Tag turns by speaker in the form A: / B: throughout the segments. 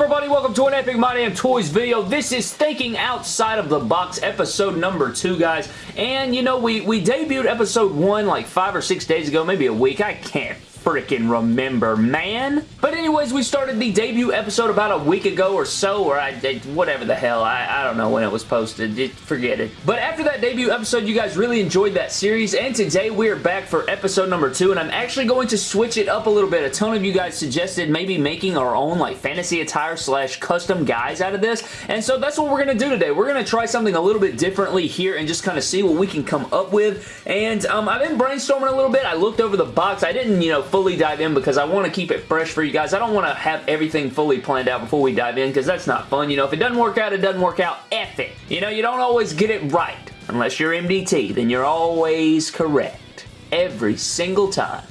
A: everybody? Welcome to an Epic My Damn Toys video. This is Thinking Outside of the Box episode number two, guys. And, you know, we, we debuted episode one like five or six days ago, maybe a week. I can't freaking remember, man. But anyways, we started the debut episode about a week ago or so, or I did whatever the hell. I, I don't know when it was posted. It, forget it. But after that debut episode, you guys really enjoyed that series, and today we are back for episode number two, and I'm actually going to switch it up a little bit. A ton of you guys suggested maybe making our own like fantasy attire slash custom guys out of this, and so that's what we're going to do today. We're going to try something a little bit differently here and just kind of see what we can come up with, and um, I've been brainstorming a little bit. I looked over the box. I didn't, you know, fully dive in because I want to keep it fresh for you guys. I don't want to have everything fully planned out before we dive in because that's not fun. You know, if it doesn't work out, it doesn't work out. F it. You know, you don't always get it right. Unless you're MDT, then you're always correct. Every single time.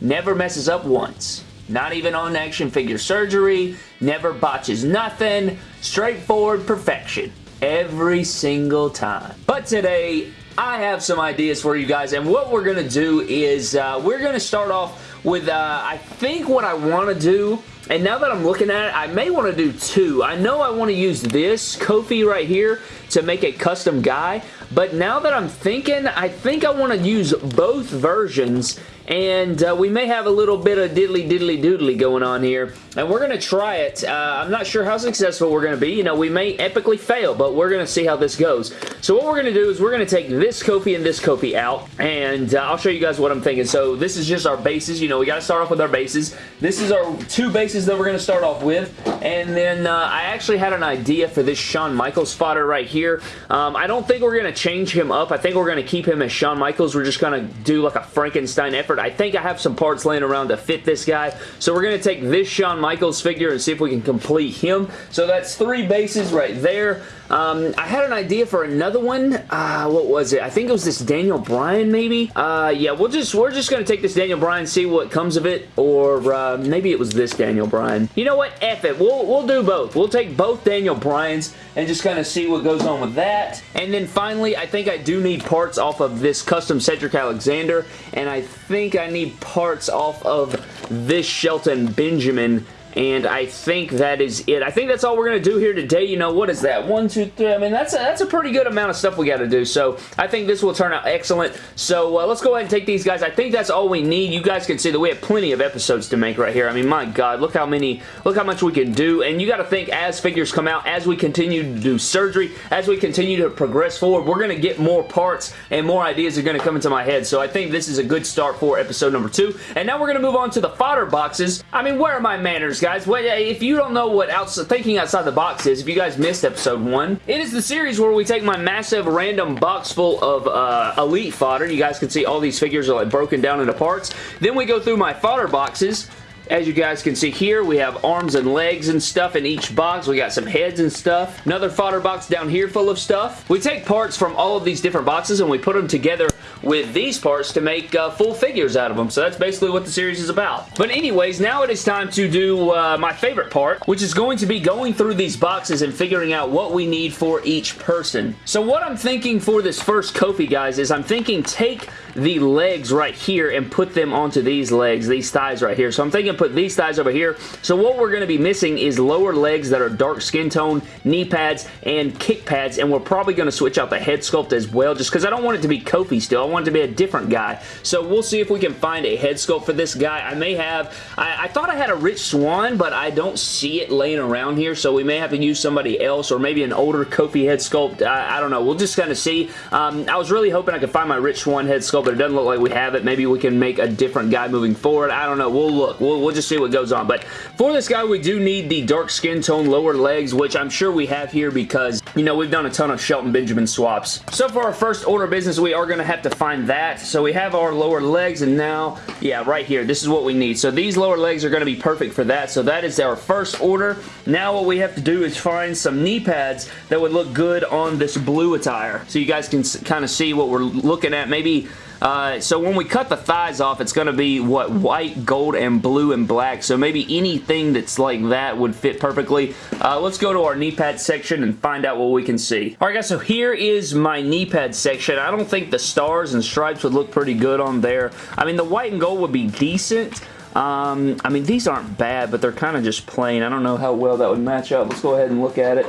A: Never messes up once. Not even on action figure surgery. Never botches nothing. Straightforward perfection. Every single time. But today, I have some ideas for you guys, and what we're going to do is uh, we're going to start off with, uh, I think what I want to do and now that I'm looking at it, I may want to do two. I know I want to use this Kofi right here to make a custom guy, but now that I'm thinking, I think I want to use both versions and uh, we may have a little bit of diddly diddly doodly going on here and we're going to try it. Uh, I'm not sure how successful we're going to be. You know, we may epically fail, but we're going to see how this goes. So what we're going to do is we're going to take this Kofi and this Kofi out and uh, I'll show you guys what I'm thinking. So this is just our bases. You know, we got to start off with our bases. This is our two bases that we're going to start off with and then uh, I actually had an idea for this Shawn Michaels fodder right here. Um, I don't think we're going to change him up. I think we're going to keep him as Shawn Michaels. We're just going to do like a Frankenstein effort I think I have some parts laying around to fit this guy. So we're going to take this Shawn Michaels figure and see if we can complete him. So that's three bases right there. Um, I had an idea for another one. Uh, what was it? I think it was this Daniel Bryan, maybe. Uh, yeah, we'll just we're just gonna take this Daniel Bryan, see what comes of it, or uh, maybe it was this Daniel Bryan. You know what? F it. We'll we'll do both. We'll take both Daniel Bryans and just kind of see what goes on with that. And then finally, I think I do need parts off of this custom Cedric Alexander, and I think I need parts off of this Shelton Benjamin and I think that is it. I think that's all we're going to do here today. You know, what is that? One, two, three. I mean, that's a, that's a pretty good amount of stuff we got to do. So I think this will turn out excellent. So uh, let's go ahead and take these guys. I think that's all we need. You guys can see that we have plenty of episodes to make right here. I mean, my God, look how many, look how much we can do. And you got to think as figures come out, as we continue to do surgery, as we continue to progress forward, we're going to get more parts and more ideas are going to come into my head. So I think this is a good start for episode number two. And now we're going to move on to the fodder boxes. I mean, where are my manners, guys? If you don't know what outside, thinking outside the box is, if you guys missed episode one, it is the series where we take my massive random box full of uh, Elite fodder. You guys can see all these figures are like broken down into parts. Then we go through my fodder boxes as you guys can see here, we have arms and legs and stuff in each box. We got some heads and stuff. Another fodder box down here full of stuff. We take parts from all of these different boxes and we put them together with these parts to make uh, full figures out of them. So that's basically what the series is about. But anyways, now it is time to do uh, my favorite part, which is going to be going through these boxes and figuring out what we need for each person. So what I'm thinking for this first Kofi, guys, is I'm thinking take the legs right here and put them onto these legs, these thighs right here. So I'm thinking put these thighs over here. So what we're going to be missing is lower legs that are dark skin tone, knee pads, and kick pads, and we're probably going to switch out the head sculpt as well, just because I don't want it to be Kofi still. I want it to be a different guy. So we'll see if we can find a head sculpt for this guy. I may have, I, I thought I had a Rich Swann, but I don't see it laying around here, so we may have to use somebody else, or maybe an older Kofi head sculpt. I, I don't know. We'll just kind of see. Um, I was really hoping I could find my Rich Swann head sculpt, but it doesn't look like we have it. Maybe we can make a different guy moving forward. I don't know. We'll look. We'll, we'll just see what goes on. But for this guy, we do need the dark skin tone lower legs, which I'm sure we have here because, you know, we've done a ton of Shelton Benjamin swaps. So for our first order business, we are going to have to find that. So we have our lower legs, and now, yeah, right here, this is what we need. So these lower legs are going to be perfect for that. So that is our first order. Now what we have to do is find some knee pads that would look good on this blue attire. So you guys can kind of see what we're looking at. Maybe uh, so when we cut the thighs off, it's going to be, what, white, gold, and blue and black. So maybe anything that's like that would fit perfectly. Uh, let's go to our knee pad section and find out what we can see. Alright guys, so here is my knee pad section. I don't think the stars and stripes would look pretty good on there. I mean, the white and gold would be decent, Um, I mean, these aren't bad, but they're kind of just plain. I don't know how well that would match up. Let's go ahead and look at it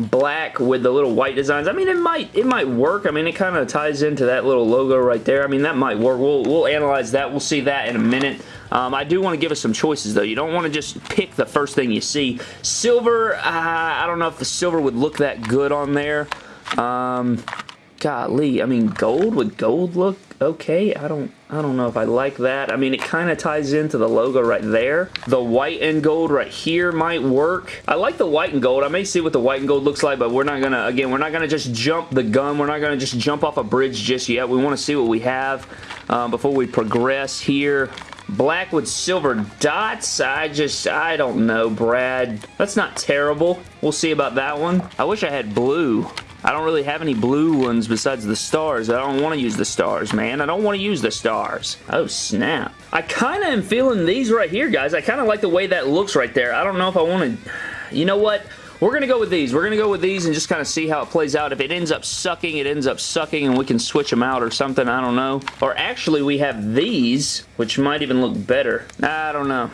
A: black with the little white designs. I mean, it might it might work. I mean, it kind of ties into that little logo right there. I mean, that might work. We'll, we'll analyze that. We'll see that in a minute. Um, I do want to give us some choices, though. You don't want to just pick the first thing you see. Silver, uh, I don't know if the silver would look that good on there. Um, golly, I mean, gold, would gold look okay? I don't I don't know if I like that. I mean, it kind of ties into the logo right there. The white and gold right here might work. I like the white and gold. I may see what the white and gold looks like, but we're not going to, again, we're not going to just jump the gun. We're not going to just jump off a bridge just yet. We want to see what we have um, before we progress here. Black with silver dots. I just, I don't know, Brad. That's not terrible. We'll see about that one. I wish I had blue. I don't really have any blue ones besides the stars. I don't want to use the stars, man. I don't want to use the stars. Oh, snap. I kind of am feeling these right here, guys. I kind of like the way that looks right there. I don't know if I want to... You know what? We're going to go with these. We're going to go with these and just kind of see how it plays out. If it ends up sucking, it ends up sucking and we can switch them out or something. I don't know. Or actually, we have these, which might even look better. I don't know.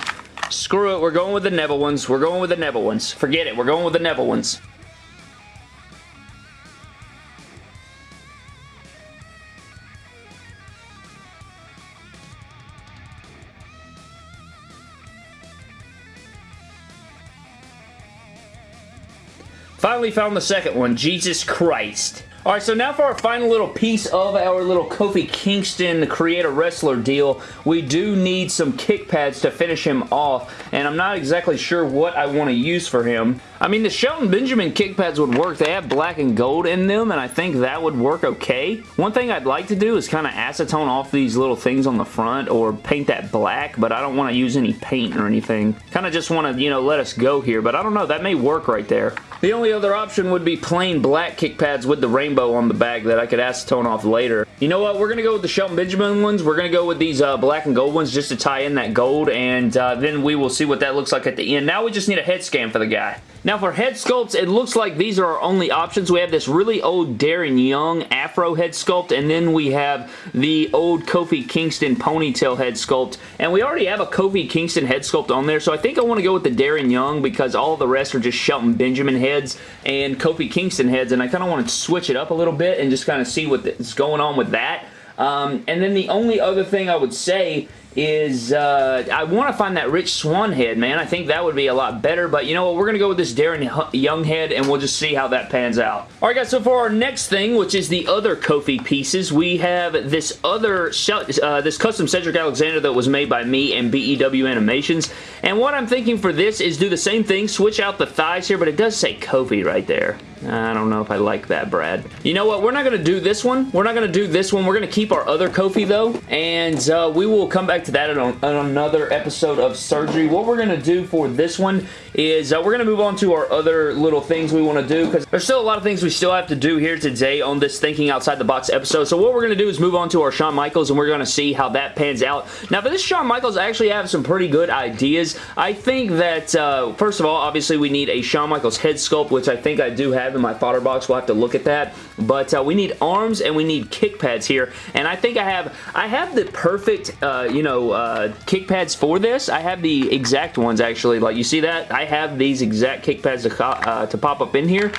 A: Screw it. We're going with the Neville ones. We're going with the Neville ones. Forget it. We're going with the Neville ones. Finally found the second one, Jesus Christ. Alright, so now for our final little piece of our little Kofi Kingston Create a Wrestler deal, we do need some kick pads to finish him off, and I'm not exactly sure what I want to use for him. I mean, the Shelton Benjamin kick pads would work. They have black and gold in them, and I think that would work okay. One thing I'd like to do is kind of acetone off these little things on the front or paint that black, but I don't want to use any paint or anything. Kind of just want to, you know, let us go here, but I don't know. That may work right there. The only other option would be plain black kick pads with the rainbow on the back that I could acetone off later. You know what? We're going to go with the Shelton Benjamin ones. We're going to go with these uh, black and gold ones just to tie in that gold, and uh, then we will see what that looks like at the end. Now we just need a head scan for the guy. Now for head sculpts, it looks like these are our only options. We have this really old Darren Young afro head sculpt, and then we have the old Kofi Kingston ponytail head sculpt, and we already have a Kofi Kingston head sculpt on there, so I think I want to go with the Darren Young because all the rest are just Shelton Benjamin heads and Kofi Kingston heads, and I kind of want to switch it up a little bit and just kind of see what's going on with that. Um, and then the only other thing I would say is uh, I want to find that Rich Swann head, man. I think that would be a lot better, but you know what? We're going to go with this Darren Young head, and we'll just see how that pans out. All right, guys, so for our next thing, which is the other Kofi pieces, we have this other, uh, this custom Cedric Alexander that was made by me and BEW Animations, and what I'm thinking for this is do the same thing, switch out the thighs here, but it does say Kofi right there. I don't know if I like that, Brad. You know what? We're not going to do this one. We're not going to do this one. We're going to keep our other Kofi, though, and uh, we will come back to that on, on, another episode of Surgery. What we're going to do for this one is uh, we're going to move on to our other little things we want to do, because there's still a lot of things we still have to do here today on this Thinking Outside the Box episode. So what we're going to do is move on to our Shawn Michaels, and we're going to see how that pans out. Now, for this Shawn Michaels, I actually have some pretty good ideas. I think that, uh, first of all, obviously we need a Shawn Michaels head sculpt, which I think I do have in my fodder box. We'll have to look at that. But uh, we need arms and we need kick pads here. And I think I have I have the perfect, uh, you know, uh, kick pads for this. I have the exact ones, actually. Like, you see that? I have these exact kick pads to, uh, to pop up in here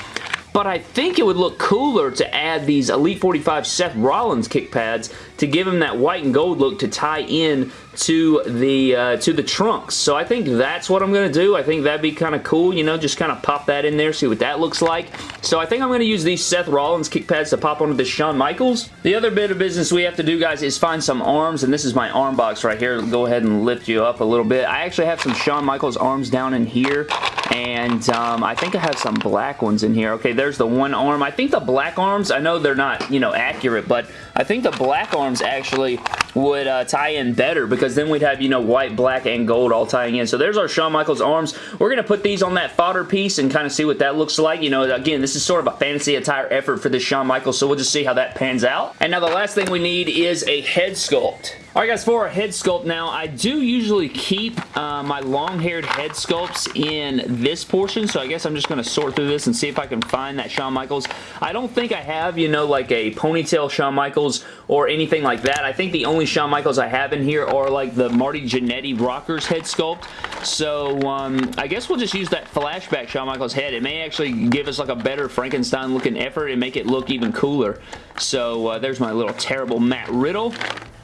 A: but I think it would look cooler to add these Elite 45 Seth Rollins kick pads to give him that white and gold look to tie in to the uh, to the trunks. So I think that's what I'm going to do. I think that'd be kind of cool, you know, just kind of pop that in there, see what that looks like. So I think I'm going to use these Seth Rollins kick pads to pop onto the Shawn Michaels. The other bit of business we have to do, guys, is find some arms, and this is my arm box right here. Go ahead and lift you up a little bit. I actually have some Shawn Michaels arms down in here, and um, I think I have some black ones in here. Okay, there's the one arm. I think the black arms, I know they're not, you know, accurate, but I think the black arms actually would uh, tie in better because then we'd have, you know, white, black, and gold all tying in. So there's our Shawn Michaels arms. We're going to put these on that fodder piece and kind of see what that looks like. You know, again, this is sort of a fantasy attire effort for this Shawn Michaels, so we'll just see how that pans out. And now the last thing we need is a head sculpt. Alright guys, for our head sculpt now, I do usually keep uh, my long-haired head sculpts in this portion, so I guess I'm just going to sort through this and see if I can find that Shawn Michaels. I don't think I have, you know, like a ponytail Shawn Michaels or anything like that. I think the only Shawn Michaels I have in here are like the Marty Jannetty Rockers head sculpt, so um, I guess we'll just use that flashback Shawn Michaels head. It may actually give us like a better Frankenstein looking effort and make it look even cooler. So uh, there's my little terrible Matt Riddle.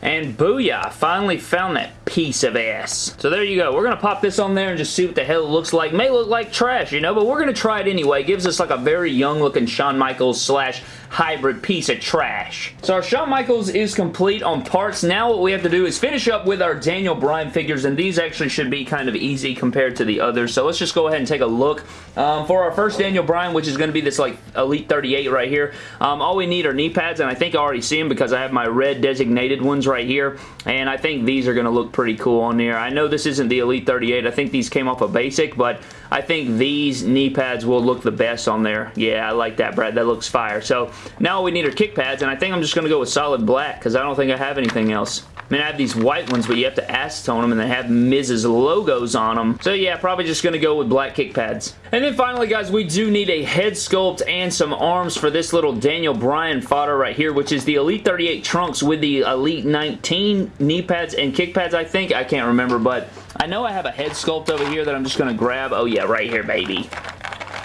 A: And booyah, finally found that piece of ass. So there you go. We're going to pop this on there and just see what the hell it looks like. May look like trash, you know, but we're going to try it anyway. It gives us like a very young looking Shawn Michaels slash hybrid piece of trash. So our Shawn Michaels is complete on parts. Now what we have to do is finish up with our Daniel Bryan figures, and these actually should be kind of easy compared to the others. So let's just go ahead and take a look. Um, for our first Daniel Bryan, which is going to be this like Elite 38 right here, um, all we need are knee pads, and I think I already see them because I have my red designated ones right here, and I think these are going to look pretty cool on there. I know this isn't the Elite 38. I think these came off a basic, but I think these knee pads will look the best on there. Yeah, I like that, Brad. That looks fire. So now we need are kick pads, and I think I'm just going to go with solid black because I don't think I have anything else. I mean, I have these white ones, but you have to acetone them, and they have Miz's logos on them. So yeah, probably just going to go with black kick pads. And then finally, guys, we do need a head sculpt and some arms for this little Daniel Bryan fodder right here, which is the Elite 38 trunks with the Elite 19 knee pads and kick pads, I think. I can't remember, but I know I have a head sculpt over here that I'm just going to grab. Oh yeah, right here, baby.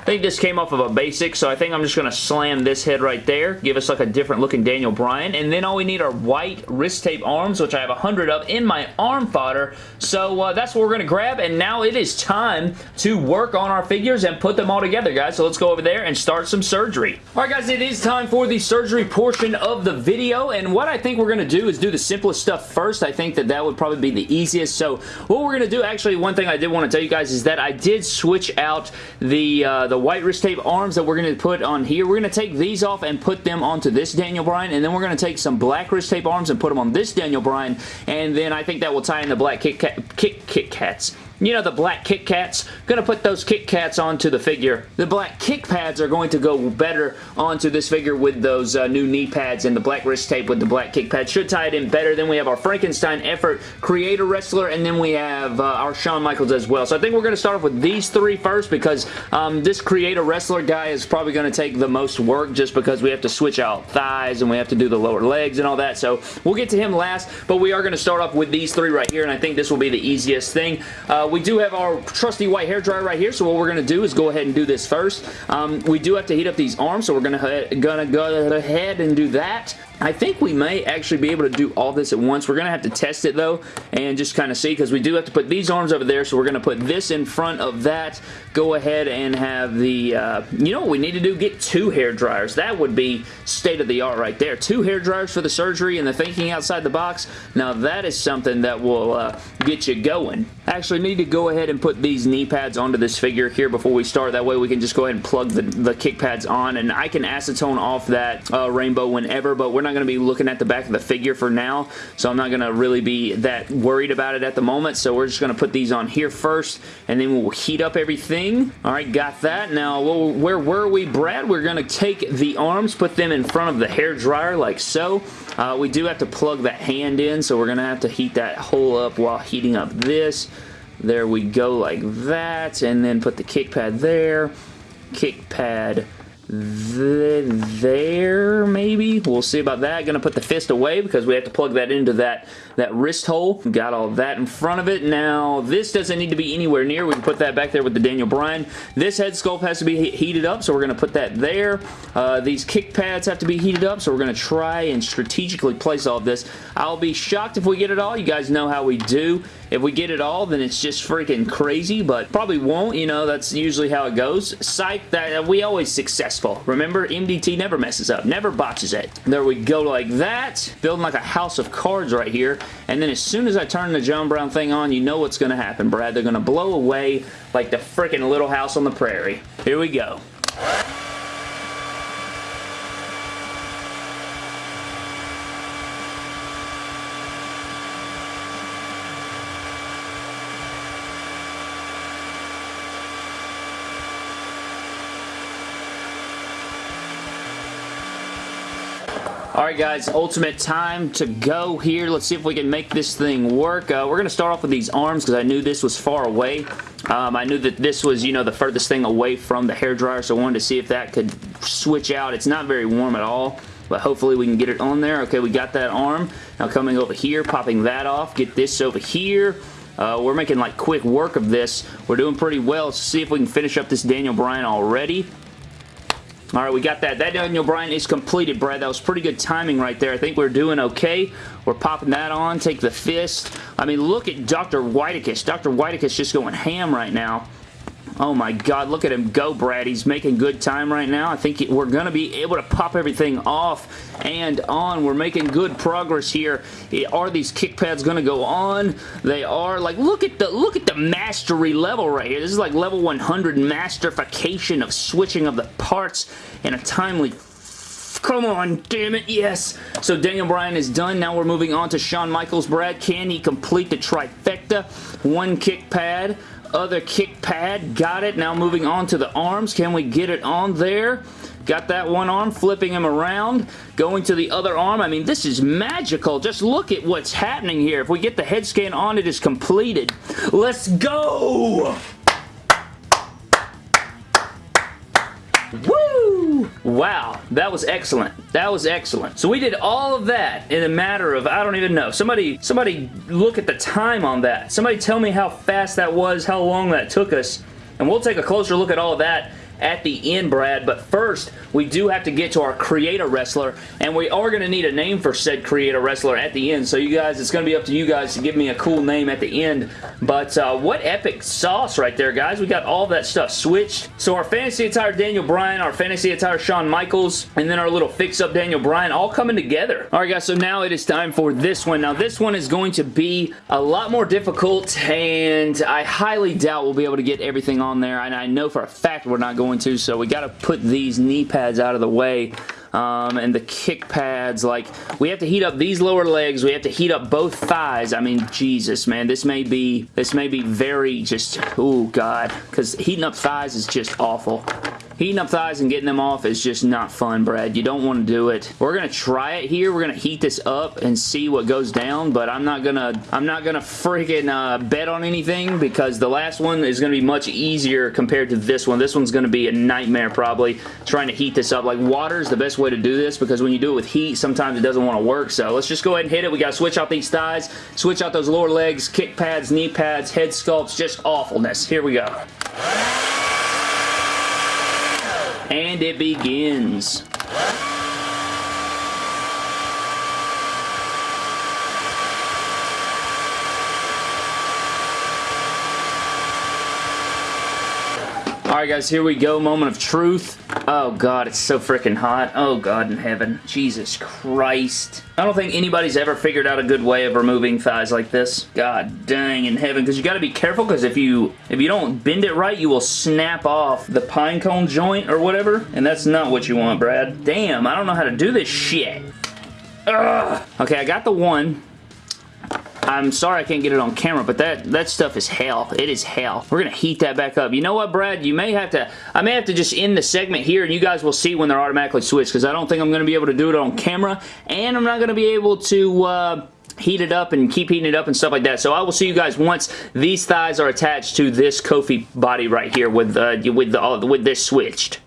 A: I think this came off of a basic, so I think I'm just going to slam this head right there, give us like a different looking Daniel Bryan, and then all we need are white wrist tape arms, which I have a 100 of in my arm fodder, so uh, that's what we're going to grab, and now it is time to work on our figures and put them all together, guys, so let's go over there and start some surgery. Alright guys, it is time for the surgery portion of the video, and what I think we're going to do is do the simplest stuff first. I think that that would probably be the easiest, so what we're going to do, actually, one thing I did want to tell you guys is that I did switch out the, uh, the white wrist tape arms that we're going to put on here. We're going to take these off and put them onto this Daniel Bryan, and then we're going to take some black wrist tape arms and put them on this Daniel Bryan, and then I think that will tie in the black Kit, Kat, Kit, Kit Kats you know the black Kit Kats? Gonna put those Kit Kats onto the figure. The black kick pads are going to go better onto this figure with those uh, new knee pads and the black wrist tape with the black kick pads. Should tie it in better. Then we have our Frankenstein effort creator wrestler and then we have uh, our Shawn Michaels as well. So I think we're to start off with these three first because um, this creator wrestler guy is probably to take the most work just because we have to switch out thighs and we have to do the lower legs and all that. So we'll get to him last, but we are to start off with these three right here and I think this will be the easiest thing. Uh, we do have our trusty white hair dryer right here, so what we're going to do is go ahead and do this first. Um, we do have to heat up these arms, so we're going to gonna go ahead and do that. I think we may actually be able to do all this at once. We're going to have to test it though and just kind of see because we do have to put these arms over there so we're going to put this in front of that. Go ahead and have the, uh, you know what we need to do? Get two hair dryers. That would be state of the art right there. Two hair dryers for the surgery and the thinking outside the box. Now that is something that will uh, get you going. Actually need to go ahead and put these knee pads onto this figure here before we start. That way we can just go ahead and plug the, the kick pads on and I can acetone off that uh, rainbow whenever but we're not going to be looking at the back of the figure for now, so I'm not going to really be that worried about it at the moment, so we're just going to put these on here first, and then we'll heat up everything. All right, got that. Now, where were we, Brad? We're going to take the arms, put them in front of the hair dryer like so. Uh, we do have to plug that hand in, so we're going to have to heat that hole up while heating up this. There we go like that, and then put the kick pad there, kick pad there, maybe. We'll see about that. Gonna put the fist away because we have to plug that into that, that wrist hole. Got all that in front of it. Now, this doesn't need to be anywhere near. We can put that back there with the Daniel Bryan. This head sculpt has to be heated up, so we're gonna put that there. Uh, these kick pads have to be heated up, so we're gonna try and strategically place all of this. I'll be shocked if we get it all. You guys know how we do. If we get it all, then it's just freaking crazy, but probably won't. You know, that's usually how it goes. Psych, that we always successful. Remember, MDT never messes up, never botches it. There we go like that. Building like a house of cards right here. And then as soon as I turn the John Brown thing on, you know what's going to happen, Brad. They're going to blow away like the freaking Little House on the Prairie. Here we go. Alright guys, ultimate time to go here. Let's see if we can make this thing work. Uh, we're going to start off with these arms because I knew this was far away. Um, I knew that this was, you know, the furthest thing away from the hair dryer, so I wanted to see if that could switch out. It's not very warm at all, but hopefully we can get it on there. Okay, we got that arm. Now coming over here, popping that off. Get this over here. Uh, we're making like quick work of this. We're doing pretty well. Let's see if we can finish up this Daniel Bryan already. All right, we got that. That Daniel Bryan is completed, Brad. That was pretty good timing right there. I think we're doing okay. We're popping that on. Take the fist. I mean, look at Dr. Whitekiss. Dr. Whitekiss just going ham right now. Oh my god, look at him go, Brad. He's making good time right now. I think we're going to be able to pop everything off and on. We're making good progress here. Are these kick pads going to go on? They are. Like, look at the look at the mastery level right here. This is like level 100 masterification of switching of the parts in a timely Come on, damn it, yes. So Daniel Bryan is done. Now we're moving on to Shawn Michaels. Brad, can he complete the trifecta? One kick pad, other kick pad. Got it. Now moving on to the arms. Can we get it on there? Got that one arm, flipping him around, going to the other arm. I mean, this is magical. Just look at what's happening here. If we get the head scan on, it is completed. Let's go! Wow, that was excellent. That was excellent. So we did all of that in a matter of, I don't even know. Somebody, somebody look at the time on that. Somebody tell me how fast that was, how long that took us, and we'll take a closer look at all of that at the end, Brad. But first, we do have to get to our creator wrestler, and we are going to need a name for said creator wrestler at the end. So you guys, it's going to be up to you guys to give me a cool name at the end. But uh, what epic sauce right there, guys. We got all that stuff switched. So our fantasy attire Daniel Bryan, our fantasy attire Shawn Michaels, and then our little fix-up Daniel Bryan all coming together. All right, guys, so now it is time for this one. Now, this one is going to be a lot more difficult, and I highly doubt we'll be able to get everything on there, and I know for a fact we're not going to, so we got to put these knee pads out of the way um, and the kick pads. Like, we have to heat up these lower legs. We have to heat up both thighs. I mean, Jesus, man. This may be, this may be very just, oh, God. Because heating up thighs is just awful. Heating up thighs and getting them off is just not fun, Brad. You don't want to do it. We're going to try it here. We're going to heat this up and see what goes down, but I'm not going to I'm not going to freaking uh, bet on anything because the last one is going to be much easier compared to this one. This one's going to be a nightmare probably trying to heat this up. Like water is the best way to do this because when you do it with heat, sometimes it doesn't want to work. So let's just go ahead and hit it. We got to switch out these thighs, switch out those lower legs, kick pads, knee pads, head sculpts, just awfulness. Here we go. And it begins. Alright guys, here we go. Moment of truth. Oh god, it's so freaking hot. Oh god in heaven. Jesus Christ. I don't think anybody's ever figured out a good way of removing thighs like this. God dang in heaven. Because you got to be careful because if you if you don't bend it right, you will snap off the pine cone joint or whatever. And that's not what you want, Brad. Damn, I don't know how to do this shit. Ugh. Okay, I got the one. I'm sorry I can't get it on camera, but that, that stuff is hell. It is hell. We're going to heat that back up. You know what, Brad? You may have to, I may have to just end the segment here and you guys will see when they're automatically switched because I don't think I'm going to be able to do it on camera and I'm not going to be able to, uh, heat it up and keep heating it up and stuff like that. So I will see you guys once these thighs are attached to this Kofi body right here with uh, with the with this switched.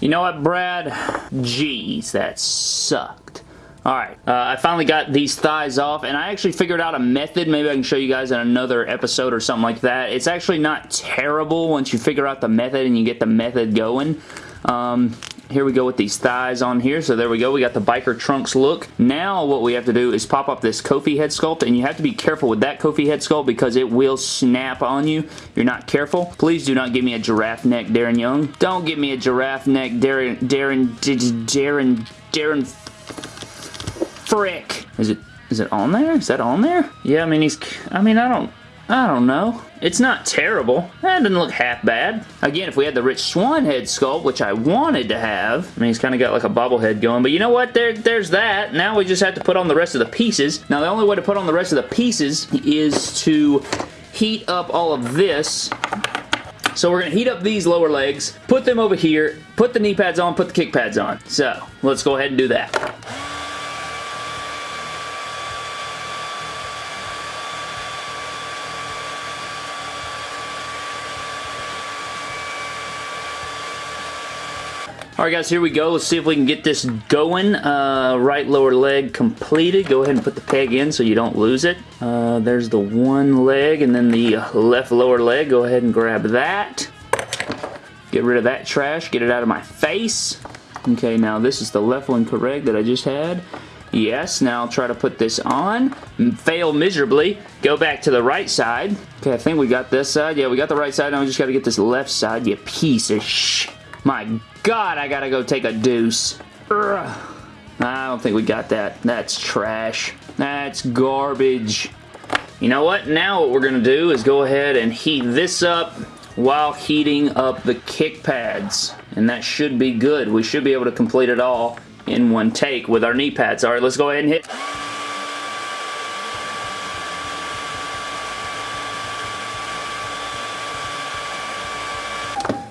A: You know what, Brad? Jeez, that sucked. Alright, uh, I finally got these thighs off, and I actually figured out a method. Maybe I can show you guys in another episode or something like that. It's actually not terrible once you figure out the method and you get the method going. Um, here we go with these thighs on here. So there we go. We got the biker trunks look. Now what we have to do is pop up this Kofi head sculpt and you have to be careful with that Kofi head sculpt because it will snap on you. You're not careful. Please do not give me a giraffe neck Darren Young. Don't give me a giraffe neck Darren, Darren, Darren, Darren Frick. Is it, is it on there? Is that on there? Yeah, I mean, he's, I mean, I don't, I don't know. It's not terrible. That doesn't look half bad. Again, if we had the Rich Swann head sculpt, which I wanted to have, I mean, he's kind of got like a bobblehead going, but you know what? There, there's that. Now we just have to put on the rest of the pieces. Now, the only way to put on the rest of the pieces is to heat up all of this so we're going to heat up these lower legs, put them over here, put the knee pads on, put the kick pads on. So let's go ahead and do that. Alright guys, here we go. Let's see if we can get this going. Uh, right lower leg completed. Go ahead and put the peg in so you don't lose it. Uh, there's the one leg and then the left lower leg. Go ahead and grab that. Get rid of that trash. Get it out of my face. Okay, now this is the left one correct that I just had. Yes, now I'll try to put this on. Fail miserably. Go back to the right side. Okay, I think we got this side. Yeah, we got the right side. Now we just got to get this left side, you piece of sh... My God, I gotta go take a deuce. I don't think we got that. That's trash. That's garbage. You know what? Now what we're going to do is go ahead and heat this up while heating up the kick pads. And that should be good. We should be able to complete it all in one take with our knee pads. Alright, let's go ahead and hit...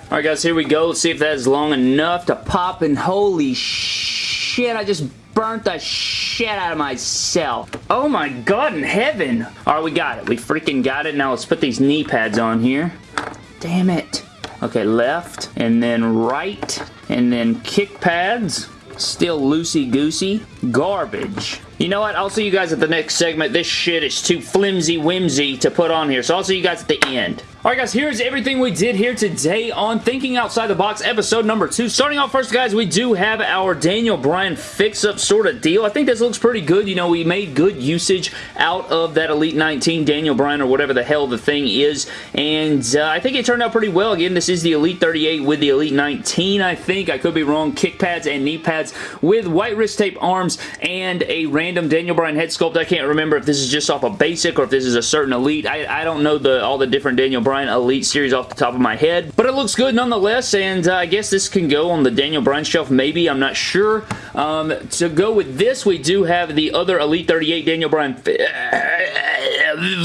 A: Alright guys, here we go. Let's see if that is long enough to pop and holy shit, I just burnt the shit out of myself. Oh my god in heaven. Alright, we got it. We freaking got it. Now let's put these knee pads on here. Damn it. Okay, left, and then right, and then kick pads. Still loosey-goosey. Garbage. You know what? I'll see you guys at the next segment. This shit is too flimsy-whimsy to put on here, so I'll see you guys at the end. Alright guys, here's everything we did here today on Thinking Outside the Box episode number 2. Starting off first guys, we do have our Daniel Bryan fix-up sort of deal. I think this looks pretty good. You know, we made good usage out of that Elite 19 Daniel Bryan or whatever the hell the thing is, and uh, I think it turned out pretty well. Again, this is the Elite 38 with the Elite 19, I think. I could be wrong. Kick pads and knee pads with white wrist tape arms and a random Daniel Bryan head sculpt. I can't remember if this is just off a basic or if this is a certain Elite. I, I don't know the all the different Daniel Bryan Bryan Elite series off the top of my head. But it looks good nonetheless, and uh, I guess this can go on the Daniel Bryan shelf maybe. I'm not sure. Um, to go with this, we do have the other Elite 38 Daniel Bryan...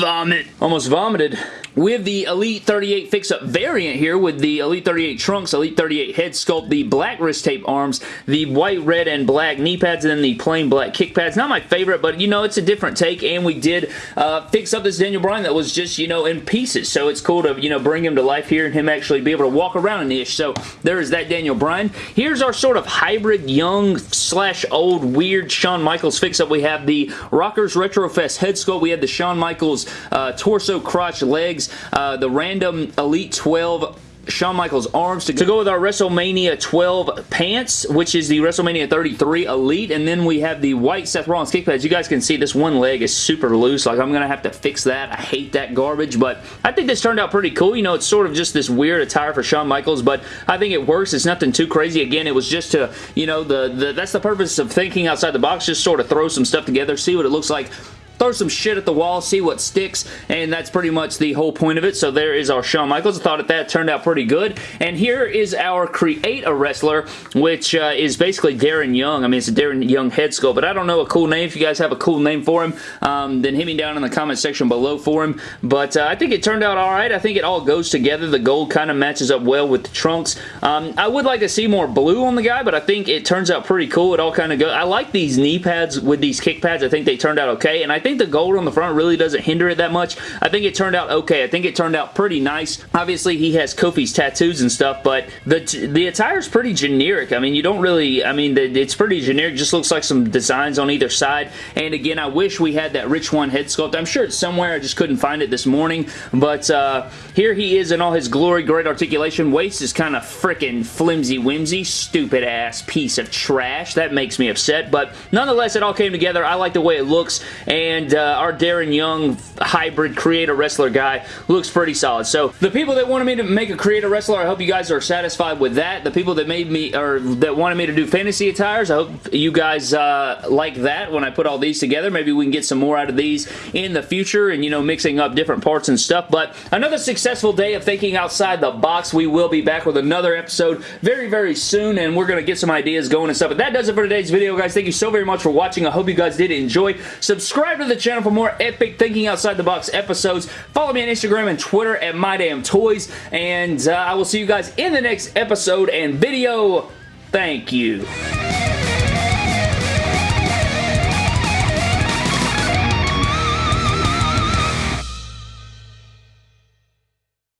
A: Vomit. Almost vomited with the Elite 38 fix-up variant here with the Elite 38 trunks, Elite 38 head sculpt, the black wrist tape arms, the white, red, and black knee pads, and then the plain black kick pads. Not my favorite, but you know, it's a different take, and we did uh, fix up this Daniel Bryan that was just, you know, in pieces, so it's cool to, you know, bring him to life here and him actually be able to walk around an ish, so there is that Daniel Bryan. Here's our sort of hybrid, young, slash old, weird Shawn Michaels fix-up. We have the Rockers Retrofest head sculpt. We have the Shawn Michaels uh, torso, crotch, legs, uh, the random Elite 12 Shawn Michaels arms to go, to go with our WrestleMania 12 pants, which is the WrestleMania 33 Elite, and then we have the white Seth Rollins kick pads. You guys can see this one leg is super loose. Like, I'm going to have to fix that. I hate that garbage, but I think this turned out pretty cool. You know, it's sort of just this weird attire for Shawn Michaels, but I think it works. It's nothing too crazy. Again, it was just to, you know, the, the that's the purpose of thinking outside the box, just sort of throw some stuff together, see what it looks like throw some shit at the wall, see what sticks, and that's pretty much the whole point of it. So there is our Shawn Michaels. I thought that, that turned out pretty good. And here is our Create a Wrestler, which uh, is basically Darren Young. I mean, it's a Darren Young head sculpt, but I don't know a cool name. If you guys have a cool name for him, um, then hit me down in the comment section below for him. But uh, I think it turned out alright. I think it all goes together. The gold kind of matches up well with the trunks. Um, I would like to see more blue on the guy, but I think it turns out pretty cool. It all kind of goes. I like these knee pads with these kick pads. I think they turned out okay, and I think think the gold on the front really doesn't hinder it that much. I think it turned out okay. I think it turned out pretty nice. Obviously, he has Kofi's tattoos and stuff, but the the attire is pretty generic. I mean, you don't really, I mean, it's pretty generic. Just looks like some designs on either side. And again, I wish we had that Rich Swann head sculpt. I'm sure it's somewhere. I just couldn't find it this morning. But uh, here he is in all his glory. Great articulation. Waist is kind of freaking flimsy-whimsy. Stupid ass piece of trash. That makes me upset. But nonetheless, it all came together. I like the way it looks. And and uh, our Darren Young hybrid creator wrestler guy looks pretty solid. So the people that wanted me to make a creator wrestler, I hope you guys are satisfied with that. The people that made me, or that wanted me to do fantasy attires, I hope you guys uh, like that when I put all these together. Maybe we can get some more out of these in the future and, you know, mixing up different parts and stuff. But another successful day of thinking outside the box. We will be back with another episode very, very soon, and we're going to get some ideas going and stuff. But that does it for today's video, guys. Thank you so very much for watching. I hope you guys did enjoy. Subscribe to the channel for more epic Thinking Outside the Box episodes. Follow me on Instagram and Twitter at MyDamnToys, and uh, I will see you guys in the next episode and video. Thank you.